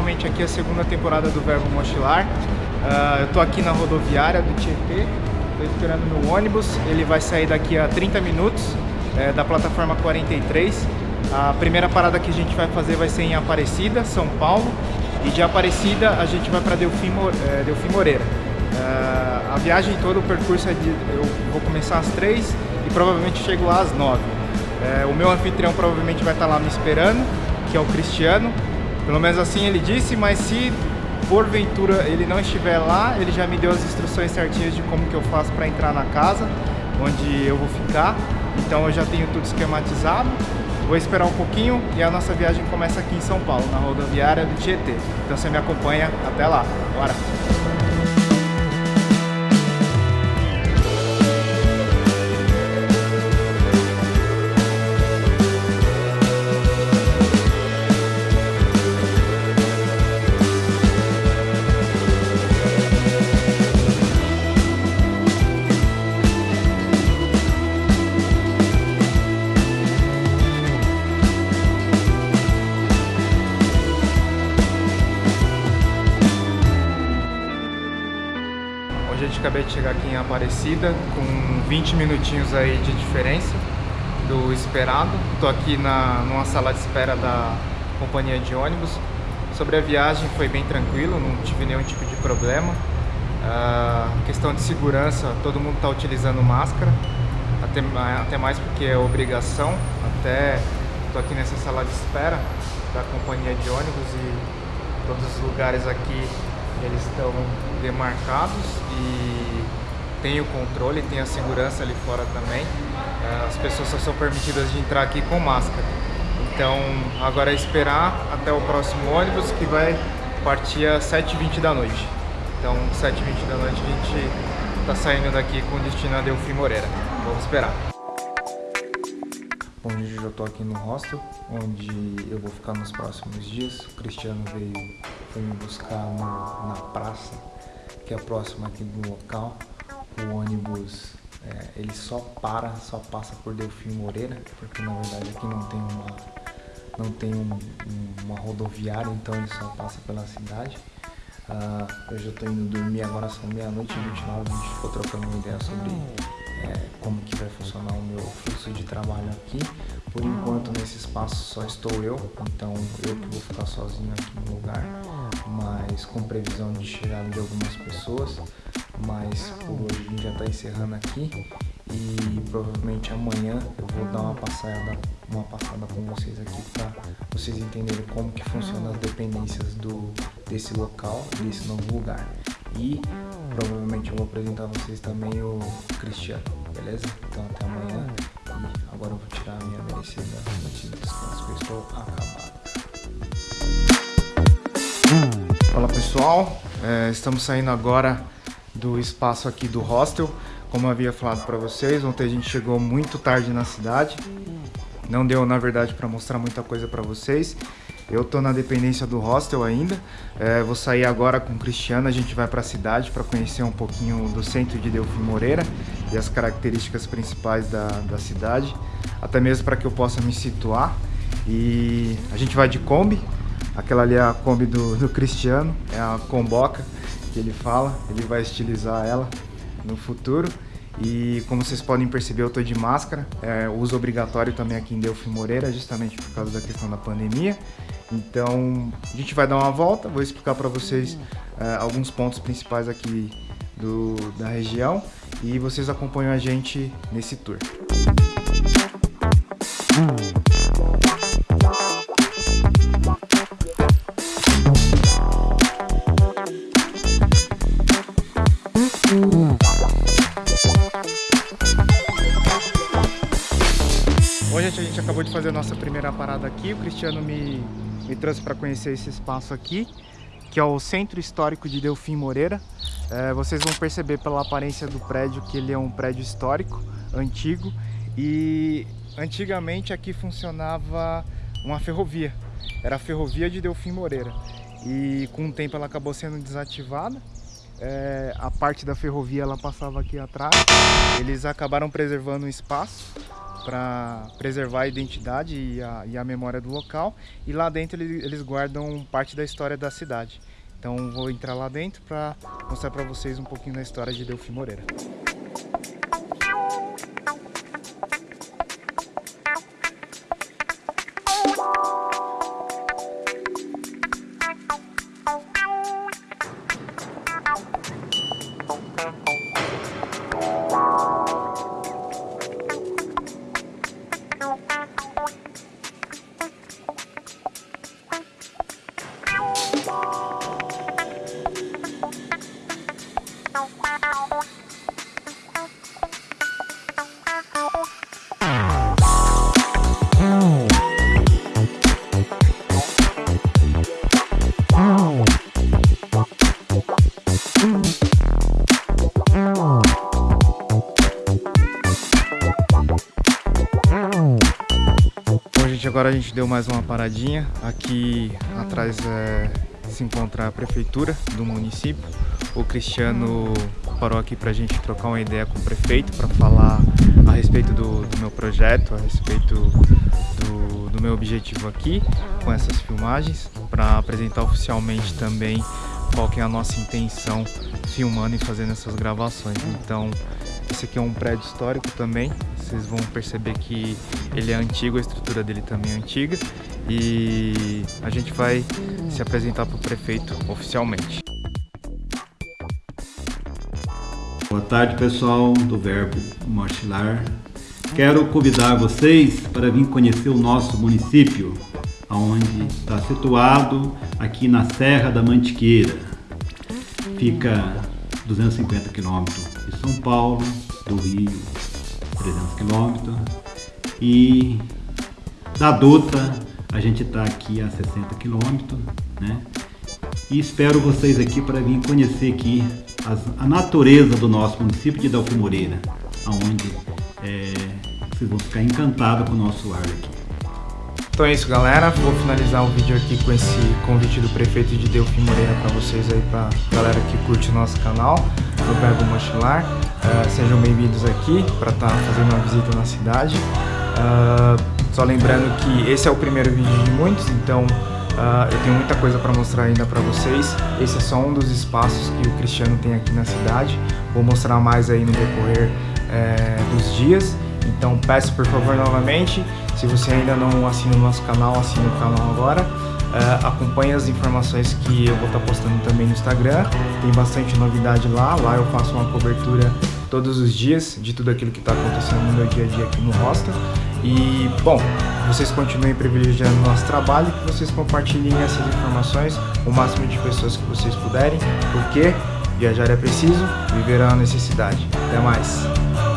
gente, aqui a segunda temporada do Verbo Mochilar. Uh, eu tô aqui na rodoviária do Tietê, tô esperando meu ônibus, ele vai sair daqui a 30 minutos, é, da plataforma 43. A primeira parada que a gente vai fazer vai ser em Aparecida, São Paulo, e de Aparecida a gente vai para Delfim, é, Delfim Moreira. Uh, a viagem toda, o percurso é de, eu vou começar às 3 e provavelmente chego lá às 9. É, o meu anfitrião provavelmente vai estar lá me esperando, que é o Cristiano. Pelo menos assim ele disse, mas se porventura ele não estiver lá, ele já me deu as instruções certinhas de como que eu faço para entrar na casa, onde eu vou ficar. Então eu já tenho tudo esquematizado. Vou esperar um pouquinho e a nossa viagem começa aqui em São Paulo, na rodoviária do Tietê. Então você me acompanha até lá. Bora! Gente acabei de chegar aqui em Aparecida com 20 minutinhos aí de diferença do esperado. Estou aqui na, numa sala de espera da companhia de ônibus. Sobre a viagem foi bem tranquilo, não tive nenhum tipo de problema. Uh, questão de segurança, todo mundo está utilizando máscara, até, até mais porque é obrigação. Até estou aqui nessa sala de espera da companhia de ônibus e todos os lugares aqui eles estão demarcados e tem o controle, tem a segurança ali fora também. É, as pessoas só são permitidas de entrar aqui com máscara. Então agora é esperar até o próximo ônibus que vai partir às 7h20 da noite. Então 7h20 da noite a gente está saindo daqui com destino a Delfim Moreira. Vamos esperar. Hoje eu já estou aqui no hostel, onde eu vou ficar nos próximos dias. O Cristiano veio, foi me buscar no, na praça, que é próxima aqui do local. O ônibus, é, ele só para, só passa por Delfim Moreira, porque na verdade aqui não tem uma, não tem um, uma rodoviária, então ele só passa pela cidade. Uh, eu já estou indo dormir, agora são meia-noite e 29, a gente ficou trocando uma ideia sobre é, como que vai funcionar o meu fluxo de trabalho aqui. Por enquanto nesse espaço só estou eu, então eu que vou ficar sozinho aqui no lugar, mas com previsão de chegada de algumas pessoas. Mas por hoje a gente já está encerrando aqui e provavelmente amanhã eu vou dar uma passada, uma passada com vocês aqui para vocês entenderem como que funcionam as dependências do, desse local, desse novo lugar. E provavelmente eu vou apresentar a vocês também o Cristiano, beleza? Então até amanhã e agora eu vou tirar a minha merecida noite de descanso, porque eu estou acabado. Fala pessoal, é, estamos saindo agora do espaço aqui do hostel. Como eu havia falado para vocês, ontem a gente chegou muito tarde na cidade. Não deu, na verdade, para mostrar muita coisa para vocês. Eu tô na dependência do hostel ainda. É, vou sair agora com o Cristiano, a gente vai para a cidade para conhecer um pouquinho do centro de Delfim Moreira e as características principais da, da cidade, até mesmo para que eu possa me situar. E a gente vai de Kombi, aquela ali é a Kombi do, do Cristiano, é a Comboca que ele fala, ele vai estilizar ela no futuro. E como vocês podem perceber, eu tô de máscara, é, uso obrigatório também aqui em Delfim Moreira, justamente por causa da questão da pandemia. Então, a gente vai dar uma volta, vou explicar para vocês é, alguns pontos principais aqui do, da região e vocês acompanham a gente nesse tour. Hoje a gente acabou de fazer a nossa primeira parada aqui, o Cristiano me me trouxe para conhecer esse espaço aqui, que é o Centro Histórico de Delfim Moreira. É, vocês vão perceber pela aparência do prédio que ele é um prédio histórico, antigo, e antigamente aqui funcionava uma ferrovia, era a ferrovia de Delfim Moreira, e com o tempo ela acabou sendo desativada, é, a parte da ferrovia ela passava aqui atrás, eles acabaram preservando o espaço para preservar a identidade e a, e a, memória do local. E lá dentro eles, guardam parte da história da cidade. Então vou entrar lá dentro para mostrar para vocês um pouquinho da história de Delfim Moreira. Agora a gente deu mais uma paradinha. Aqui atrás é, se encontra a prefeitura do município. O Cristiano parou aqui para a gente trocar uma ideia com o prefeito para falar a respeito do, do, meu projeto, a respeito do, do meu objetivo aqui com essas filmagens, para apresentar oficialmente também qual que é a nossa intenção filmando e fazendo essas gravações. Então, esse aqui é um prédio histórico também, vocês vão perceber que ele é antigo, a estrutura dele também é antiga e a gente vai se apresentar para o prefeito oficialmente. Boa tarde pessoal do Verbo Mochilar. Quero convidar vocês para vir conhecer o nosso município, onde está situado aqui na Serra da Mantiqueira. Fica 250 quilômetros de São Paulo, do Rio, 300 quilômetros. E da Dutra a gente está aqui a 60 quilômetros, né? E espero vocês aqui para vir conhecer aqui as, a natureza do nosso município de Delfim Moreira, onde é, vocês vão ficar encantados com o nosso ar aqui. Então é isso galera, vou finalizar o vídeo aqui com esse convite do prefeito de Delfim Moreira para vocês aí, para galera que curte o nosso canal, do Verbo Mochilar. Uh, sejam bem-vindos aqui para estar tá fazendo uma visita na cidade. Uh, só lembrando que esse é o primeiro vídeo de muitos, então uh, eu tenho muita coisa para mostrar ainda para vocês. Esse é só um dos espaços que o Cristiano tem aqui na cidade. Vou mostrar mais aí no decorrer é, dos dias. Então peço por favor novamente, se você ainda não assina o nosso canal, assine o canal agora. Uh, acompanhe as informações que eu vou estar postando também no Instagram. Tem bastante novidade lá. Lá eu faço uma cobertura todos os dias de tudo aquilo que está acontecendo no meu dia a dia aqui no Hostel. E, bom, vocês continuem privilegiando o nosso trabalho e que vocês compartilhem essas informações o máximo de pessoas que vocês puderem, porque viajar é preciso, viver é uma necessidade. Até mais!